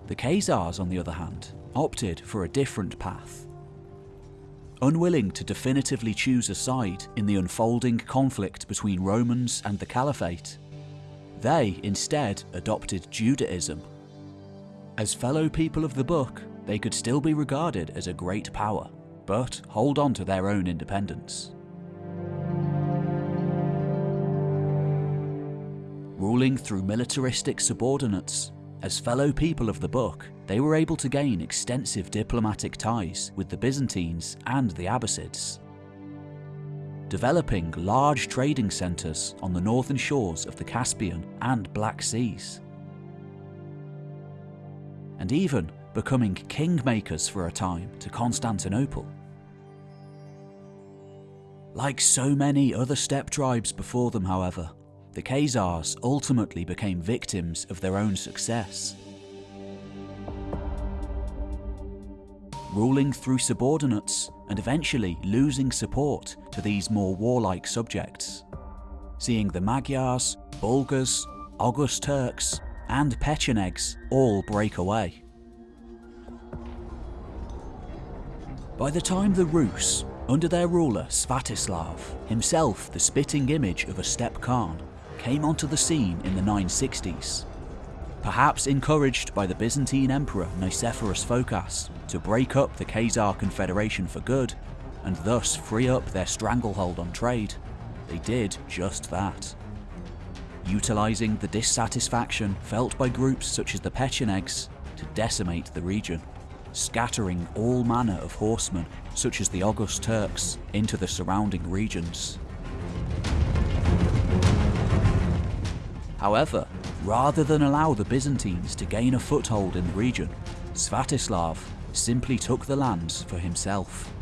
The Khazars, on the other hand, opted for a different path. Unwilling to definitively choose a side in the unfolding conflict between Romans and the Caliphate, they instead adopted Judaism. As fellow people of the book, they could still be regarded as a great power, but hold on to their own independence. ruling through militaristic subordinates. As fellow people of the book, they were able to gain extensive diplomatic ties with the Byzantines and the Abbasids, developing large trading centres on the northern shores of the Caspian and Black Seas, and even becoming kingmakers for a time to Constantinople. Like so many other steppe tribes before them, however, the Khazars ultimately became victims of their own success. Ruling through subordinates and eventually losing support to these more warlike subjects. seeing the Magyars, Bulgars, Oghuz Turks, and Pechenegs all break away. By the time the Rus, under their ruler Sviatoslav, himself the spitting image of a steppe Khan, came onto the scene in the 960s, perhaps encouraged by the Byzantine Emperor Nicephorus Phocas to break up the Khazar Confederation for good, and thus free up their stranglehold on trade, they did just that. Utilising the dissatisfaction felt by groups such as the Pechenegs to decimate the region, scattering all manner of horsemen, such as the Oghuz Turks, into the surrounding regions. However, rather than allow the Byzantines to gain a foothold in the region, Sviatoslav simply took the lands for himself,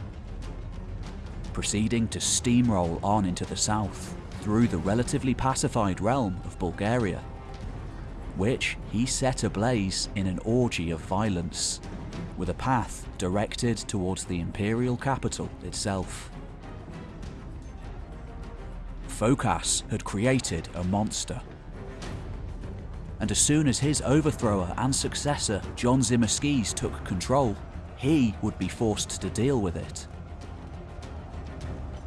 proceeding to steamroll on into the south through the relatively pacified realm of Bulgaria, which he set ablaze in an orgy of violence, with a path directed towards the imperial capital itself. Phocas had created a monster, and as soon as his overthrower and successor John Tzimiskes took control, he would be forced to deal with it.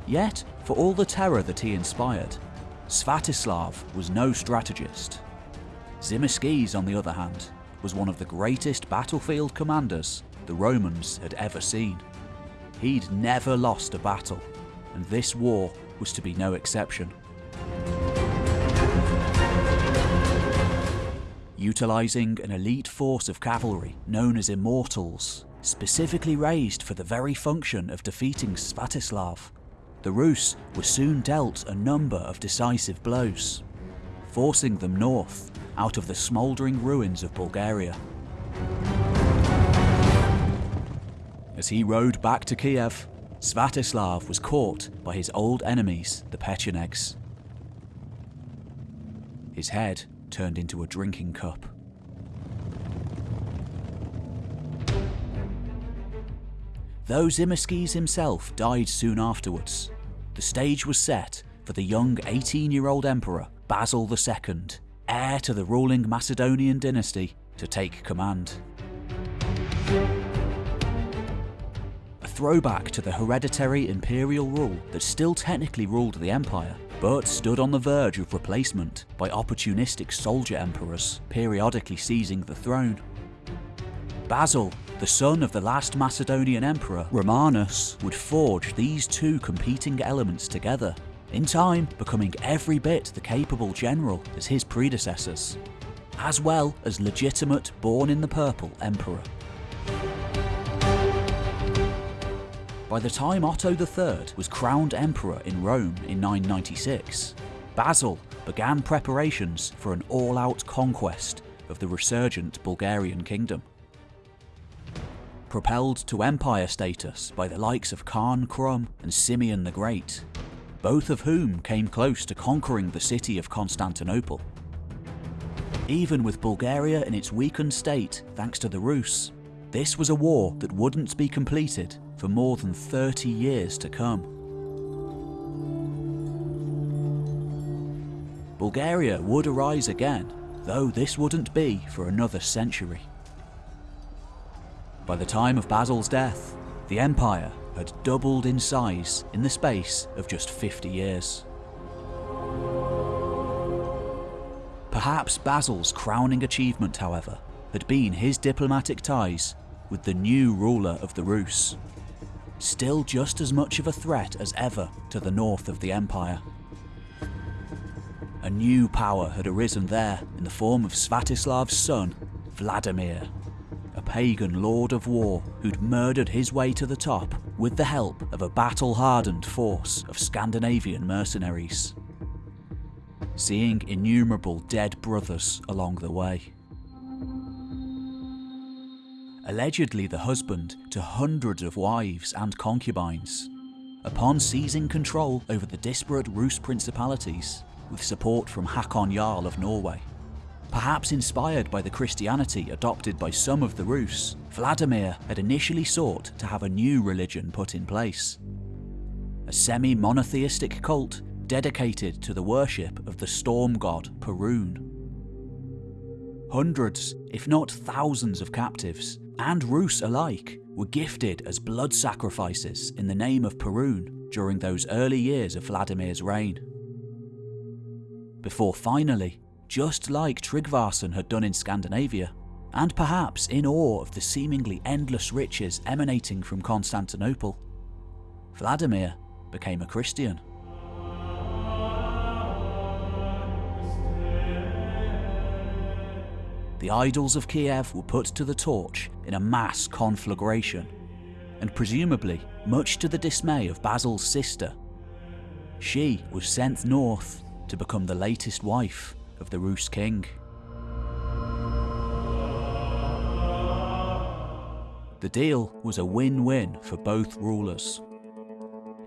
Yet, for all the terror that he inspired, Sviatoslav was no strategist. Tzimiskes, on the other hand, was one of the greatest battlefield commanders the Romans had ever seen. He'd never lost a battle, and this war was to be no exception. Utilising an elite force of cavalry known as Immortals, specifically raised for the very function of defeating Sviatoslav, the Rus were soon dealt a number of decisive blows, forcing them north out of the smouldering ruins of Bulgaria. As he rode back to Kiev, Sviatoslav was caught by his old enemies, the Pechenegs. His head turned into a drinking cup. Though Tzimiskes himself died soon afterwards, the stage was set for the young 18-year-old emperor Basil II, heir to the ruling Macedonian dynasty, to take command. A throwback to the hereditary imperial rule that still technically ruled the empire, but stood on the verge of replacement by opportunistic soldier emperors periodically seizing the throne. Basil the son of the last Macedonian emperor, Romanus, would forge these two competing elements together, in time becoming every bit the capable general as his predecessors, as well as legitimate born in the purple emperor. By the time Otto III was crowned emperor in Rome in 996, Basil began preparations for an all-out conquest of the resurgent Bulgarian kingdom propelled to empire status by the likes of Khan Krum and Simeon the Great, both of whom came close to conquering the city of Constantinople. Even with Bulgaria in its weakened state thanks to the Rus, this was a war that wouldn't be completed for more than 30 years to come. Bulgaria would arise again, though this wouldn't be for another century. By the time of Basil's death, the empire had doubled in size in the space of just 50 years. Perhaps Basil's crowning achievement, however, had been his diplomatic ties with the new ruler of the Rus, still just as much of a threat as ever to the north of the empire. A new power had arisen there in the form of Sviatoslav's son, Vladimir, pagan lord of war who'd murdered his way to the top with the help of a battle-hardened force of Scandinavian mercenaries, seeing innumerable dead brothers along the way. Allegedly the husband to hundreds of wives and concubines, upon seizing control over the disparate Rus principalities with support from Hakon Jarl of Norway, Perhaps inspired by the Christianity adopted by some of the Rus, Vladimir had initially sought to have a new religion put in place. A semi-monotheistic cult dedicated to the worship of the storm god Perun. Hundreds, if not thousands, of captives, and Rus alike, were gifted as blood sacrifices in the name of Perun during those early years of Vladimir's reign. Before finally, just like Tryggvason had done in Scandinavia, and perhaps in awe of the seemingly endless riches emanating from Constantinople, Vladimir became a Christian. The idols of Kiev were put to the torch in a mass conflagration, and presumably much to the dismay of Basil's sister. She was sent north to become the latest wife of the Rus king. The deal was a win-win for both rulers.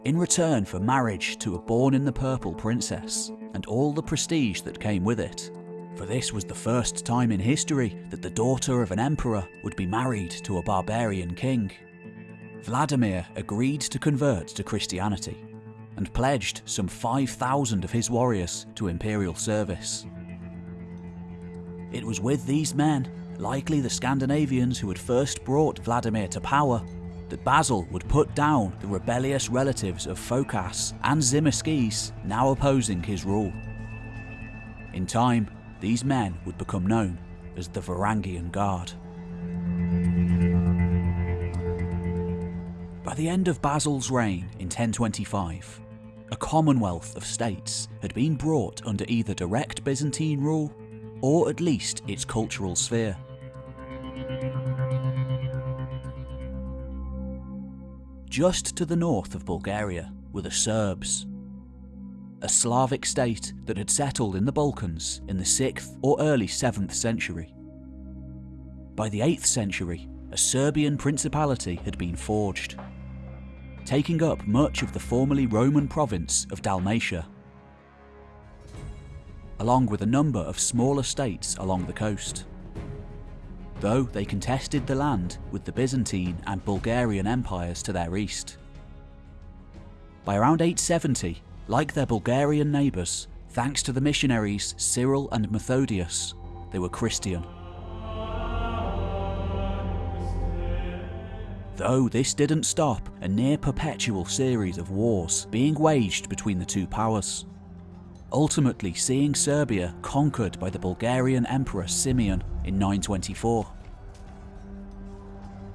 In return for marriage to a born-in-the-purple princess and all the prestige that came with it, for this was the first time in history that the daughter of an emperor would be married to a barbarian king. Vladimir agreed to convert to Christianity and pledged some 5,000 of his warriors to imperial service. It was with these men likely the Scandinavians who had first brought Vladimir to power, that Basil would put down the rebellious relatives of Phocas and Tzimiskes now opposing his rule. In time, these men would become known as the Varangian Guard. By the end of Basil's reign in 1025, a commonwealth of states had been brought under either direct Byzantine rule or at least its cultural sphere. Just to the north of Bulgaria were the Serbs, a Slavic state that had settled in the Balkans in the 6th or early 7th century. By the 8th century, a Serbian principality had been forged, taking up much of the formerly Roman province of Dalmatia, along with a number of smaller states along the coast though they contested the land with the Byzantine and Bulgarian empires to their east. By around 870, like their Bulgarian neighbours, thanks to the missionaries Cyril and Methodius, they were Christian. Though this didn't stop a near perpetual series of wars being waged between the two powers, ultimately seeing Serbia conquered by the Bulgarian Emperor Simeon in 924.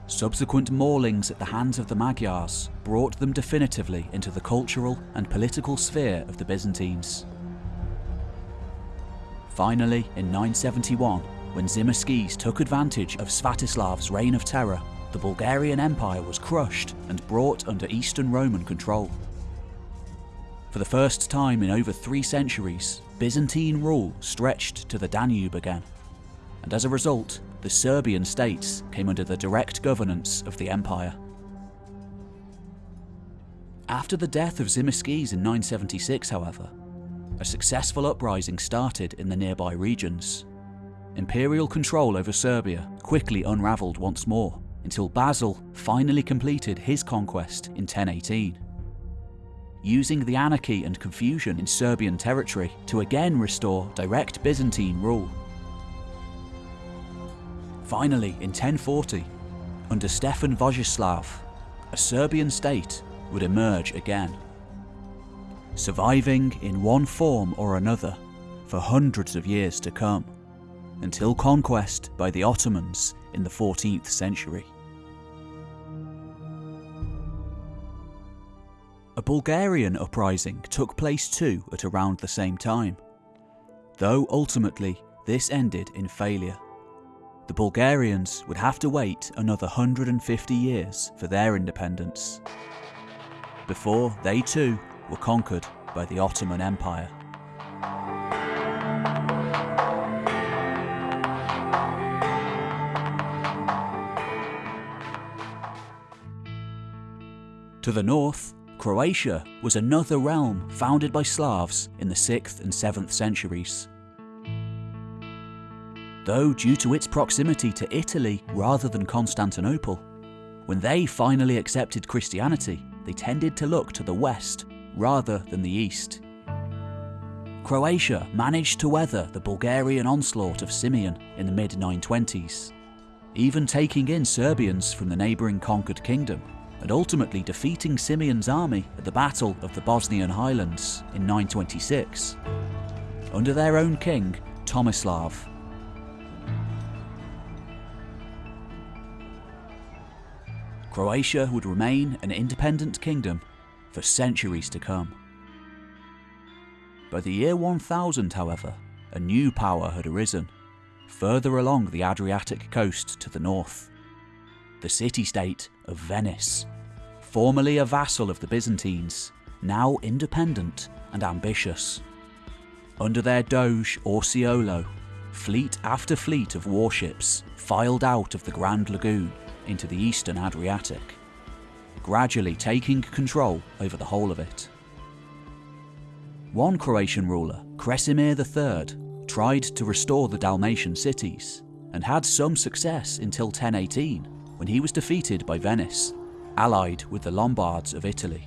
Subsequent maulings at the hands of the Magyars brought them definitively into the cultural and political sphere of the Byzantines. Finally, in 971, when Tzimiskes took advantage of Sviatoslav's reign of terror, the Bulgarian Empire was crushed and brought under Eastern Roman control. For the first time in over three centuries, Byzantine rule stretched to the Danube again, and as a result, the Serbian states came under the direct governance of the empire. After the death of Tzimiskes in 976, however, a successful uprising started in the nearby regions. Imperial control over Serbia quickly unravelled once more, until Basil finally completed his conquest in 1018. Using the anarchy and confusion in Serbian territory to again restore direct Byzantine rule. Finally, in 1040, under Stefan Vojislav, a Serbian state would emerge again. Surviving in one form or another for hundreds of years to come, until conquest by the Ottomans in the 14th century. A Bulgarian uprising took place too at around the same time, though ultimately this ended in failure the Bulgarians would have to wait another 150 years for their independence, before they too were conquered by the Ottoman Empire. To the north, Croatia was another realm founded by Slavs in the 6th and 7th centuries though due to its proximity to Italy rather than Constantinople. When they finally accepted Christianity, they tended to look to the west rather than the east. Croatia managed to weather the Bulgarian onslaught of Simeon in the mid 920s, even taking in Serbians from the neighbouring conquered kingdom and ultimately defeating Simeon's army at the Battle of the Bosnian Highlands in 926, under their own king, Tomislav. Croatia would remain an independent kingdom for centuries to come. By the year 1000, however, a new power had arisen, further along the Adriatic coast to the north. The city-state of Venice, formerly a vassal of the Byzantines, now independent and ambitious. Under their doge Orseolo, fleet after fleet of warships filed out of the Grand Lagoon into the eastern Adriatic, gradually taking control over the whole of it. One Croatian ruler, Kresimir III, tried to restore the Dalmatian cities and had some success until 1018 when he was defeated by Venice, allied with the Lombards of Italy.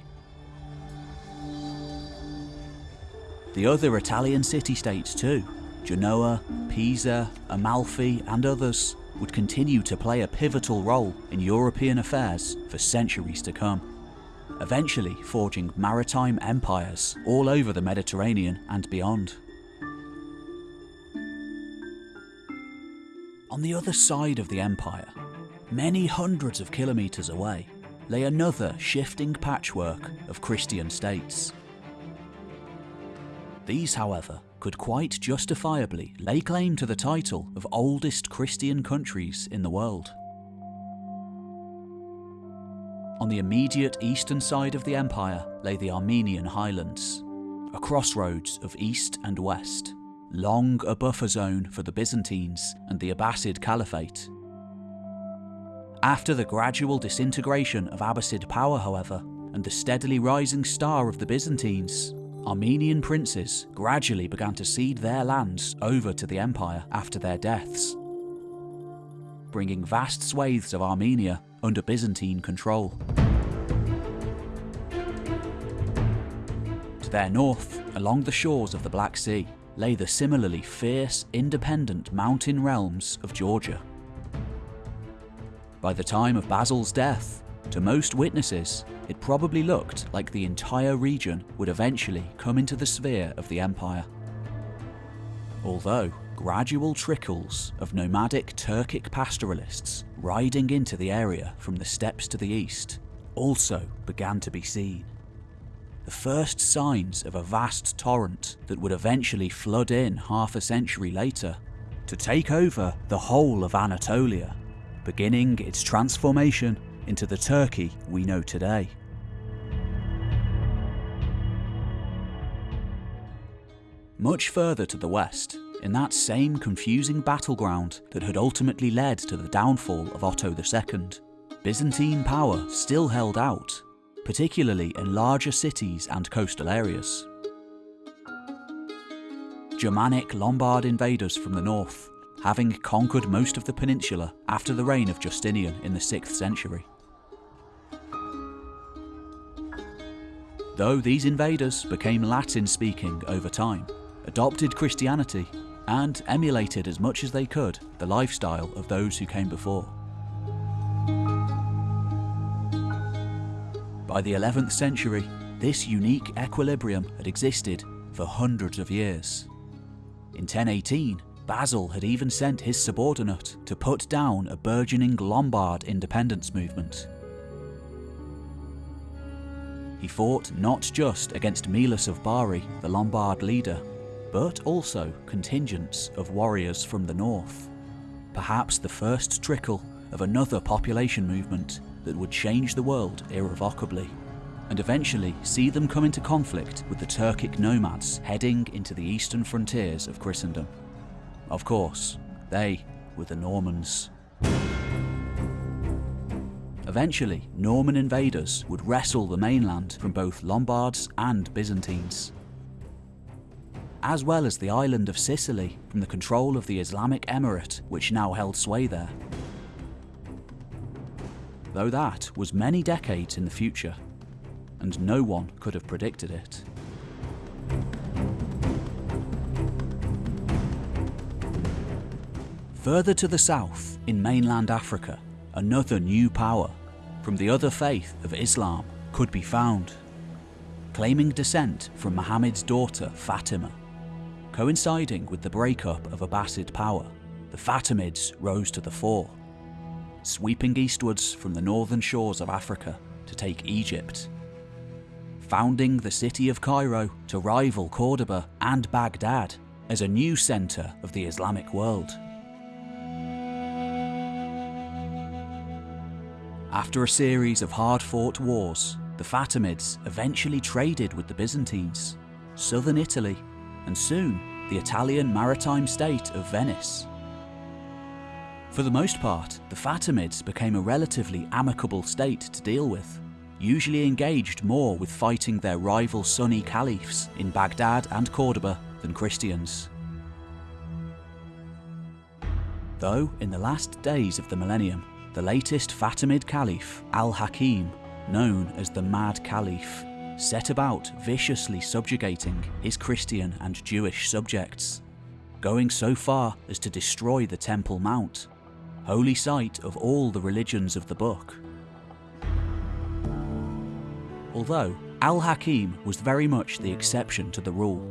The other Italian city-states too, Genoa, Pisa, Amalfi and others, would continue to play a pivotal role in European affairs for centuries to come, eventually forging maritime empires all over the Mediterranean and beyond. On the other side of the empire, many hundreds of kilometres away, lay another shifting patchwork of Christian states. These, however, could quite justifiably lay claim to the title of oldest Christian countries in the world. On the immediate eastern side of the empire lay the Armenian highlands, a crossroads of east and west, long a buffer zone for the Byzantines and the Abbasid Caliphate. After the gradual disintegration of Abbasid power, however, and the steadily rising star of the Byzantines, Armenian princes gradually began to cede their lands over to the empire after their deaths, bringing vast swathes of Armenia under Byzantine control. To their north, along the shores of the Black Sea, lay the similarly fierce, independent mountain realms of Georgia. By the time of Basil's death, to most witnesses, it probably looked like the entire region would eventually come into the sphere of the empire. Although gradual trickles of nomadic Turkic pastoralists riding into the area from the steppes to the east also began to be seen. The first signs of a vast torrent that would eventually flood in half a century later to take over the whole of Anatolia, beginning its transformation into the Turkey we know today. Much further to the west, in that same confusing battleground that had ultimately led to the downfall of Otto II, Byzantine power still held out, particularly in larger cities and coastal areas. Germanic Lombard invaders from the north, having conquered most of the peninsula after the reign of Justinian in the 6th century. Though these invaders became Latin speaking over time, adopted Christianity, and emulated as much as they could the lifestyle of those who came before. By the 11th century, this unique equilibrium had existed for hundreds of years. In 1018, Basil had even sent his subordinate to put down a burgeoning Lombard independence movement. He fought not just against Melus of Bari, the Lombard leader, but also contingents of warriors from the north. Perhaps the first trickle of another population movement that would change the world irrevocably, and eventually see them come into conflict with the Turkic nomads heading into the eastern frontiers of Christendom. Of course, they were the Normans. Eventually, Norman invaders would wrestle the mainland from both Lombards and Byzantines as well as the island of Sicily from the control of the Islamic Emirate which now held sway there. Though that was many decades in the future, and no one could have predicted it. Further to the south, in mainland Africa, another new power, from the other faith of Islam, could be found. Claiming descent from Muhammad's daughter Fatima. Coinciding with the breakup of Abbasid power, the Fatimids rose to the fore, sweeping eastwards from the northern shores of Africa to take Egypt. Founding the city of Cairo to rival Cordoba and Baghdad as a new centre of the Islamic world. After a series of hard-fought wars, the Fatimids eventually traded with the Byzantines, southern Italy, and soon the Italian maritime state of Venice. For the most part, the Fatimids became a relatively amicable state to deal with, usually engaged more with fighting their rival Sunni caliphs in Baghdad and Cordoba than Christians. Though, in the last days of the millennium, the latest Fatimid Caliph, Al-Hakim, known as the Mad Caliph, set about viciously subjugating his Christian and Jewish subjects, going so far as to destroy the Temple Mount, holy site of all the religions of the book. Although Al-Hakim was very much the exception to the rule,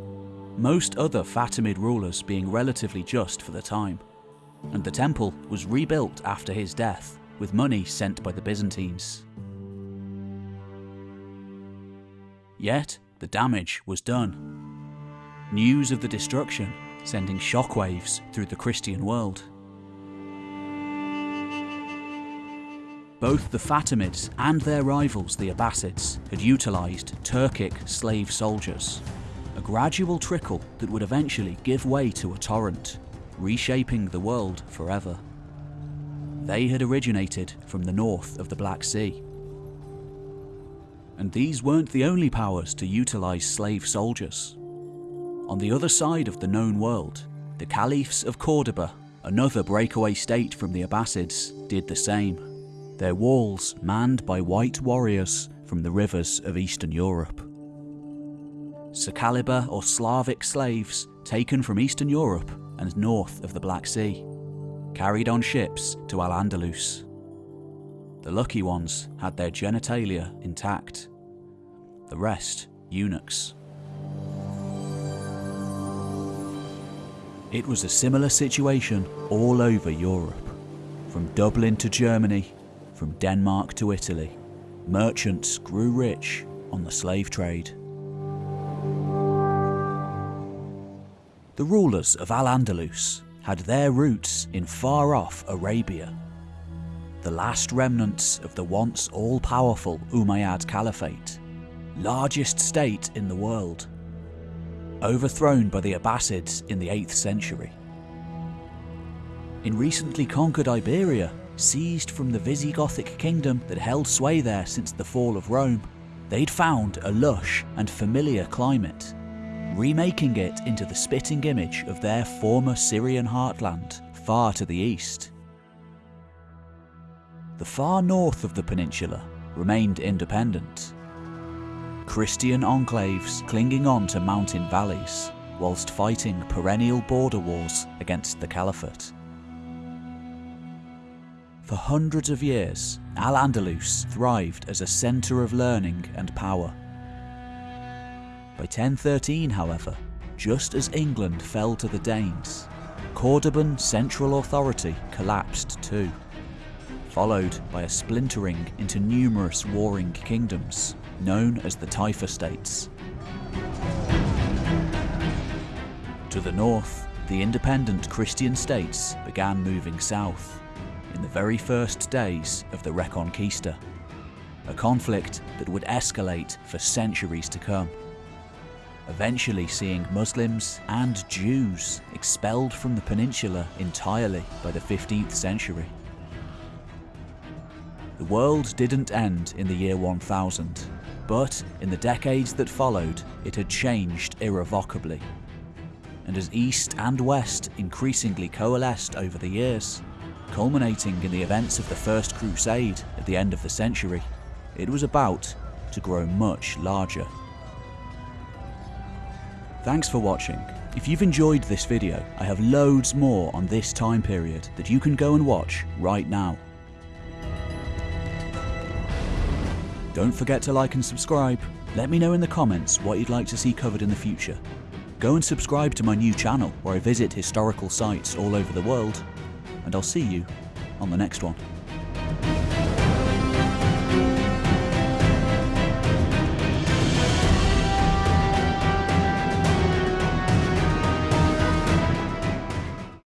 most other Fatimid rulers being relatively just for the time and the temple was rebuilt after his death with money sent by the Byzantines. Yet, the damage was done. News of the destruction sending shockwaves through the Christian world. Both the Fatimids and their rivals the Abbasids had utilised Turkic slave soldiers, a gradual trickle that would eventually give way to a torrent reshaping the world forever. They had originated from the north of the Black Sea. And these weren't the only powers to utilise slave soldiers. On the other side of the known world, the Caliphs of Cordoba, another breakaway state from the Abbasids, did the same. Their walls manned by white warriors from the rivers of Eastern Europe. Saqaliba or Slavic slaves taken from Eastern Europe and north of the Black Sea, carried on ships to Al-Andalus. The lucky ones had their genitalia intact, the rest eunuchs. It was a similar situation all over Europe, from Dublin to Germany, from Denmark to Italy. Merchants grew rich on the slave trade. The rulers of Al-Andalus had their roots in far-off Arabia. The last remnants of the once all-powerful Umayyad Caliphate, largest state in the world, overthrown by the Abbasids in the 8th century. In recently conquered Iberia, seized from the Visigothic kingdom that held sway there since the fall of Rome, they'd found a lush and familiar climate remaking it into the spitting image of their former Syrian heartland far to the east. The far north of the peninsula remained independent. Christian enclaves clinging on to mountain valleys, whilst fighting perennial border wars against the Caliphate. For hundreds of years, Al-Andalus thrived as a centre of learning and power. By 1013, however, just as England fell to the Danes, Cordoban central authority collapsed too, followed by a splintering into numerous warring kingdoms, known as the Taifa states. To the north, the independent Christian states began moving south, in the very first days of the Reconquista, a conflict that would escalate for centuries to come eventually seeing Muslims and Jews expelled from the peninsula entirely by the 15th century. The world didn't end in the year 1000, but in the decades that followed, it had changed irrevocably. And as East and West increasingly coalesced over the years, culminating in the events of the First Crusade at the end of the century, it was about to grow much larger. Thanks for watching. If you've enjoyed this video, I have loads more on this time period that you can go and watch right now. Don't forget to like and subscribe. Let me know in the comments what you'd like to see covered in the future. Go and subscribe to my new channel where I visit historical sites all over the world, and I'll see you on the next one.